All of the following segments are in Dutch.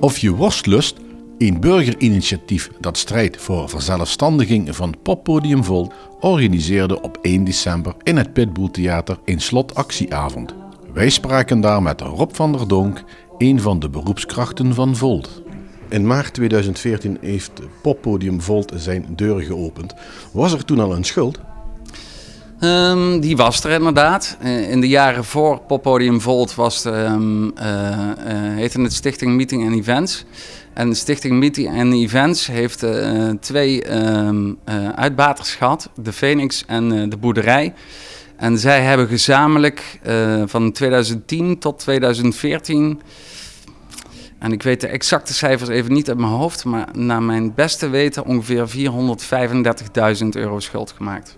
Of je worstlust, een burgerinitiatief dat strijdt voor verzelfstandiging van Poppodium Volt, organiseerde op 1 december in het Pitbull Theater een slotactieavond. Wij spraken daar met Rob van der Donk, een van de beroepskrachten van Volt. In maart 2014 heeft Poppodium Volt zijn deuren geopend. Was er toen al een schuld? Um, die was er inderdaad. Uh, in de jaren voor Poppodium Volt was de, um, uh, uh, heette het Stichting Meeting and Events. En de Stichting Meeting and Events heeft twee um, uitbaters gehad. De Phoenix en de Boerderij. En zij hebben gezamenlijk van 2010 tot 2014... En ik weet de exacte cijfers even niet uit mijn hoofd, maar naar mijn beste weten ongeveer 435.000 euro schuld gemaakt.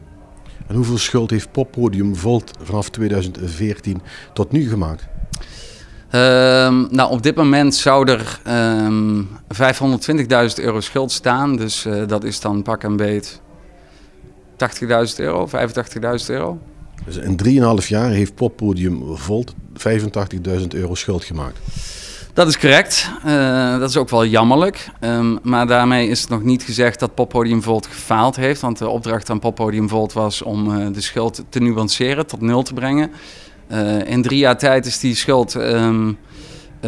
En hoeveel schuld heeft Poppodium Volt vanaf 2014 tot nu gemaakt? Um, nou, op dit moment zou er um, ehm, 520.000 euro schuld staan. Dus uh, dat is dan pak en beet 80.000 euro, 85.000 euro. Dus in 3,5 jaar heeft Poppodium Volt 85.000 euro schuld gemaakt. Dat is correct. Uh, dat is ook wel jammerlijk. Um, maar daarmee is het nog niet gezegd dat Poppodium Volt gefaald heeft. Want de opdracht aan Poppodium Volt was om uh, de schuld te nuanceren, tot nul te brengen. Uh, in drie jaar tijd is die schuld um,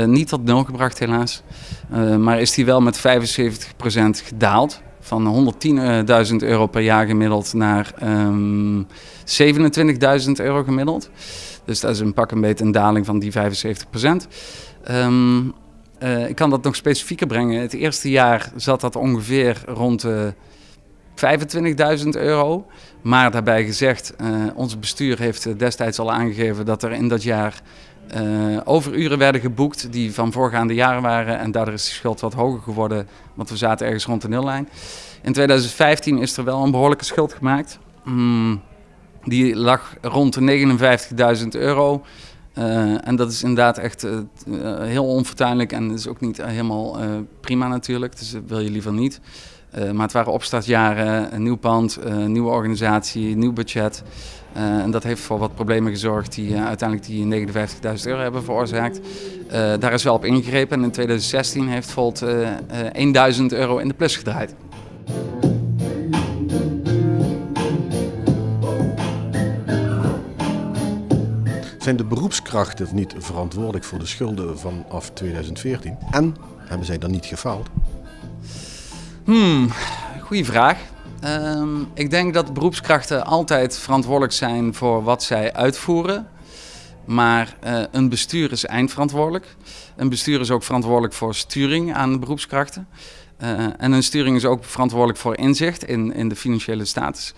niet tot nul gebracht, helaas. maar is die wel met 75% gedaald. Van 110.000 euro per jaar gemiddeld naar um, 27.000 euro gemiddeld. Dus dat is een pak een beetje een daling van die 75%. Um, uh, ik kan dat nog specifieker brengen. Het eerste jaar zat dat ongeveer rond de 25.000 euro. Maar daarbij gezegd, uh, ons bestuur heeft destijds al aangegeven dat er in dat jaar overuren werden geboekt die van voorgaande jaren waren. En daardoor is de schuld wat hoger geworden, want we zaten ergens rond de nullijn. In 2015 is er wel een behoorlijke schuld gemaakt. Mm, die lag rond de 59.000 euro. Uh, en dat is inderdaad echt uh, heel onfortuinlijk en is ook niet helemaal prima natuurlijk. Dus dat wil je liever niet. maar het waren opstartjaren, een nieuw pand, een nieuwe organisatie, nieuw budget. en dat heeft voor wat problemen gezorgd die uiteindelijk die 59.000 euro hebben veroorzaakt. daar is wel op ingegrepen en in 2016 heeft Volt 1000 euro in de plus gedraaid. Zijn de beroepskrachten niet verantwoordelijk voor de schulden vanaf 2014? En hebben zij dan niet gefaald? Hmm, goede vraag. Um, ik denk dat beroepskrachten altijd verantwoordelijk zijn voor wat zij uitvoeren. Maar uh, een bestuur is eindverantwoordelijk. Een bestuur is ook verantwoordelijk voor sturing aan beroepskrachten. Uh, en een sturing is ook verantwoordelijk voor inzicht in, in de financiële status.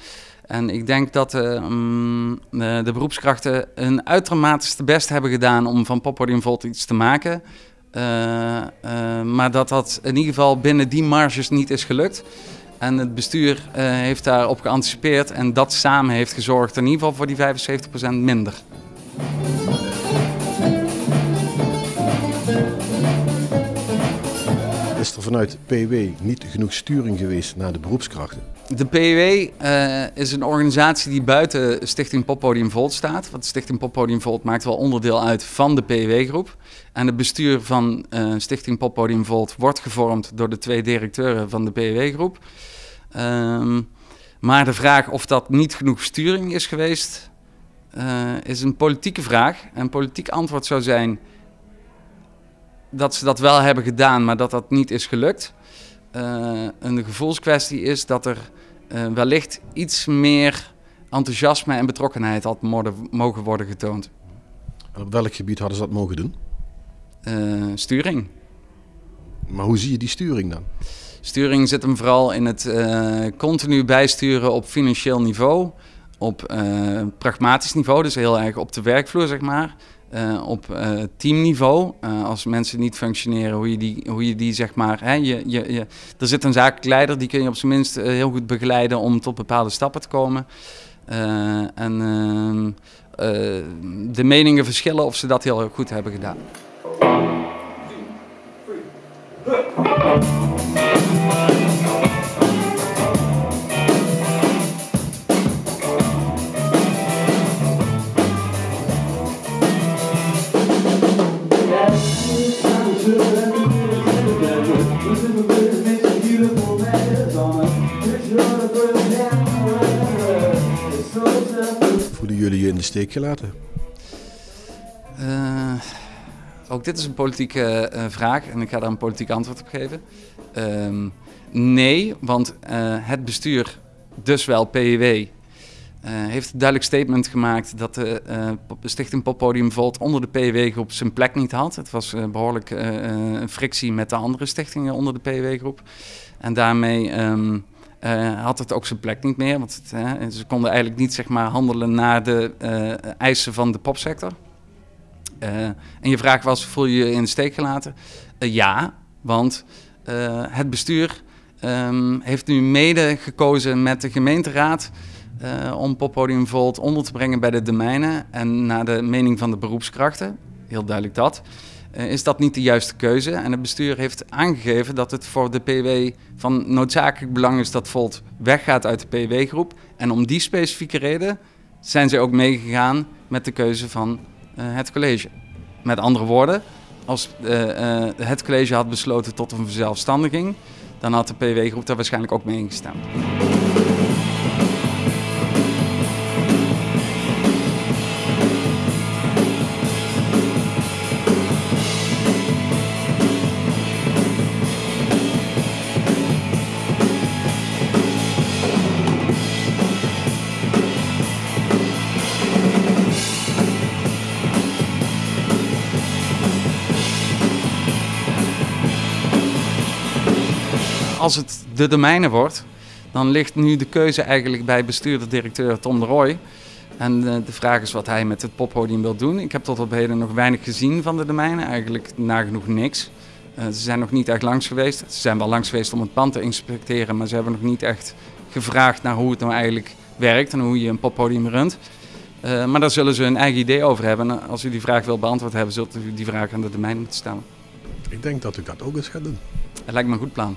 En ik denk dat um, de, de, beroepskrachten hun uitermate best hebben gedaan om van Poppodium Volt iets te maken. Uh, maar dat dat in ieder geval binnen die marges niet is gelukt. En het bestuur heeft daarop geanticipeerd en dat samen heeft gezorgd in ieder geval voor die 75% minder. Is er vanuit PW niet genoeg sturing geweest naar de beroepskrachten? De PW uh, is een organisatie die buiten Stichting Poppodium Volt staat. Want Stichting Poppodium Volt maakt wel onderdeel uit van de PW-groep. En het bestuur van uh, Stichting Poppodium Volt wordt gevormd door de twee directeuren van de PW-groep. Um, maar de vraag of dat niet genoeg sturing is geweest, uh, is een politieke vraag. En politiek antwoord zou zijn dat ze dat wel hebben gedaan, maar dat dat niet is gelukt. Uh, een gevoelskwestie is dat er uh, wellicht iets meer enthousiasme en betrokkenheid had mogen worden getoond. En op welk gebied hadden ze dat mogen doen? Uh, sturing. Maar hoe zie je die sturing dan? Sturing zit hem vooral in het continu bijsturen op financieel niveau, op pragmatisch niveau, dus heel erg op de werkvloer zeg maar. Uh, op uh, teamniveau. Uh, als mensen niet functioneren, hoe je die, hoe je die zeg maar. Hè, je, je, je, er zit een zakelijk leider, die kun je op zijn minst heel goed begeleiden om tot bepaalde stappen te komen. en ehm, de meningen verschillen of ze dat heel goed hebben gedaan. Voelen jullie je in de steek gelaten? Uh, ook dit is een politieke uh, vraag en ik ga daar een politiek antwoord op geven. Uh, nee, want uh, het bestuur, dus wel PIW, heeft een duidelijk statement gemaakt dat de Stichting Poppodium Volt onder de PIW-groep zijn plek niet had. Het was behoorlijk een frictie met de andere stichtingen onder de PIW-groep. En daarmee um, had het ook zijn plek niet meer, want het, ze konden eigenlijk niet zeg maar, handelen naar de eisen van de popsector. En je vraag was, voel je je in de steek gelaten? Ja, want het bestuur um, heeft nu mede gekozen met de gemeenteraad om Poppodium Volt onder te brengen bij de domeinen. En naar de mening van de beroepskrachten, heel duidelijk dat, is dat niet de juiste keuze. En het bestuur heeft aangegeven dat het voor de PW van noodzakelijk belang is dat Volt weggaat uit de PW-groep. En om die specifieke reden zijn ze ook meegegaan met de keuze van uh, het college. Met andere woorden, als uh, uh, het college had besloten tot een verzelfstandiging, dan had de PW-groep daar waarschijnlijk ook mee ingestemd. Als het de domeinen wordt, dan ligt nu de keuze eigenlijk bij bestuurder-directeur Tom de Roy. En uh, de vraag is wat hij met het poppodium wil doen. Ik heb tot op heden nog weinig gezien van de domeinen, eigenlijk nagenoeg niks. Uh, ze zijn nog niet echt langs geweest. Ze zijn wel langs geweest om het pand te inspecteren, maar ze hebben nog niet echt gevraagd naar hoe het nou eigenlijk werkt en hoe je een poppodium runt. Uh, maar daar zullen ze een eigen idee over hebben. En als u die vraag wil beantwoord hebben, zult u die vraag aan de domein moeten stellen. Ik denk dat u dat ook eens gaat doen. Het lijkt me een goed plan.